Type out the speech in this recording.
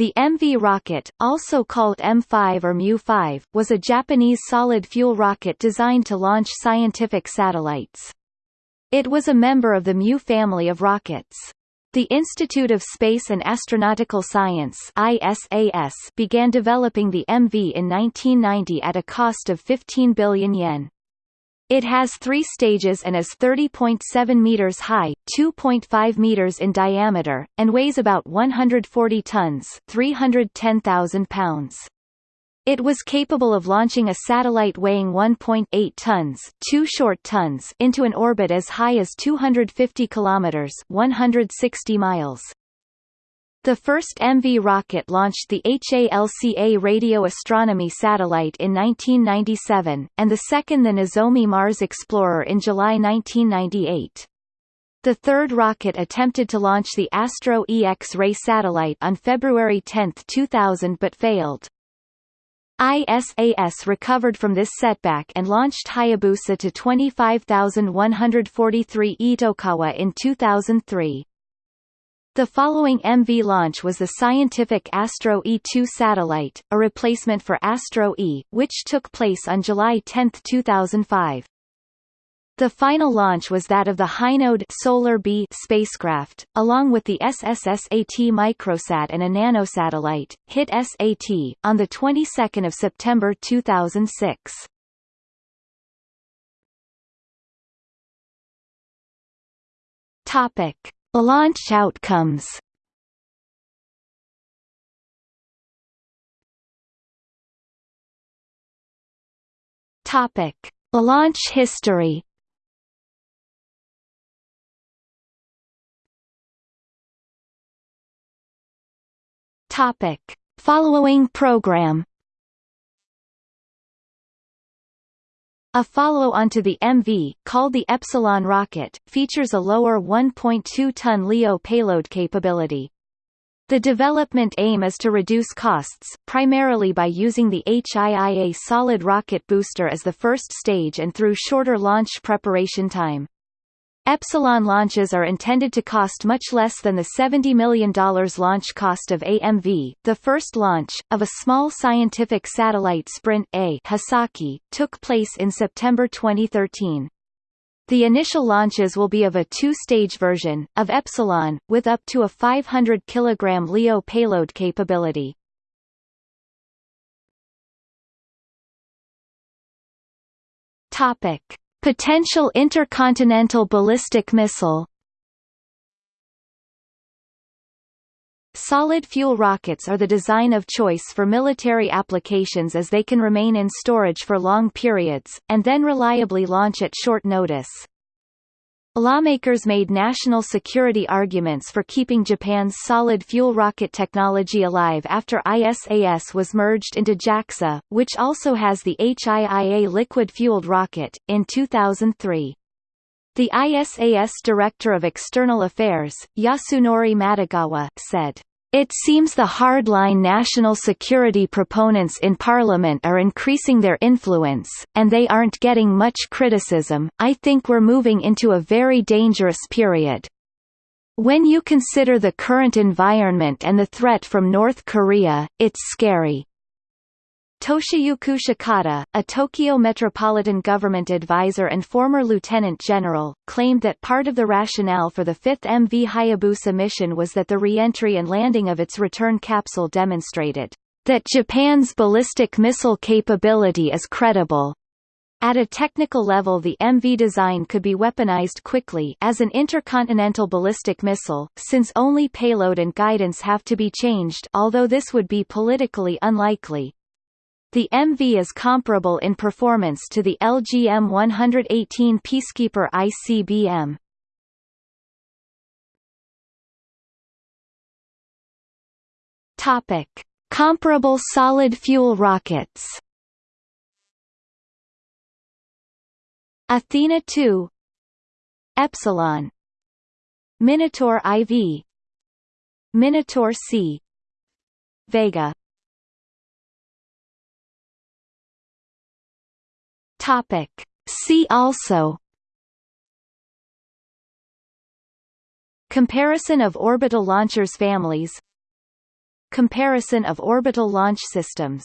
The MV rocket, also called M5 or Mu-5, was a Japanese solid-fuel rocket designed to launch scientific satellites. It was a member of the Mu family of rockets. The Institute of Space and Astronautical Science ISAS began developing the MV in 1990 at a cost of 15 billion yen. It has three stages and is 30.7 meters high, 2.5 meters in diameter, and weighs about 140 tons 310,000 pounds. It was capable of launching a satellite weighing 1.8 tons, 2 short tons into an orbit as high as 250 kilometers 160 miles. The first MV rocket launched the HALCA radio astronomy satellite in 1997, and the second the Nozomi Mars Explorer in July 1998. The third rocket attempted to launch the Astro E X-ray satellite on February 10, 2000 but failed. ISAS recovered from this setback and launched Hayabusa to 25,143 Itokawa in 2003. The following MV launch was the scientific Astro E2 satellite, a replacement for Astro E, which took place on July 10, 2005. The final launch was that of the Hinode Solar B spacecraft, along with the SSSAT microsat and a nanosatellite, HIT-SAT, on the 22nd of September 2006. Topic: Launch outcomes Topic: Launch history. Topic: Following program. A follow-on to the MV, called the Epsilon rocket, features a lower 1.2-ton LEO payload capability. The development aim is to reduce costs, primarily by using the HIIA solid rocket booster as the first stage and through shorter launch preparation time. Epsilon launches are intended to cost much less than the $70 million launch cost of AMV. The first launch, of a small scientific satellite Sprint A Hisaki, took place in September 2013. The initial launches will be of a two-stage version, of Epsilon, with up to a 500 kg LEO payload capability. Topic. Potential intercontinental ballistic missile Solid-fuel rockets are the design of choice for military applications as they can remain in storage for long periods, and then reliably launch at short notice. Lawmakers made national security arguments for keeping Japan's solid-fuel rocket technology alive after ISAS was merged into JAXA, which also has the HIIA liquid-fueled rocket, in 2003. The ISAS Director of External Affairs, Yasunori Matogawa, said, it seems the hardline national security proponents in Parliament are increasing their influence, and they aren't getting much criticism. I think we're moving into a very dangerous period. When you consider the current environment and the threat from North Korea, it's scary. Toshiyuki Shikata, a Tokyo Metropolitan Government advisor and former lieutenant general, claimed that part of the rationale for the fifth MV Hayabusa mission was that the re-entry and landing of its return capsule demonstrated that Japan's ballistic missile capability is credible. At a technical level the MV design could be weaponized quickly as an intercontinental ballistic missile, since only payload and guidance have to be changed although this would be politically unlikely. The MV is comparable in performance to the LGM-118 Peacekeeper ICBM. Topic: Comparable solid fuel rockets. Athena 2 Epsilon. Minotaur IV Minotaur C. Vega Topic. See also. Comparison of orbital launchers families. Comparison of orbital launch systems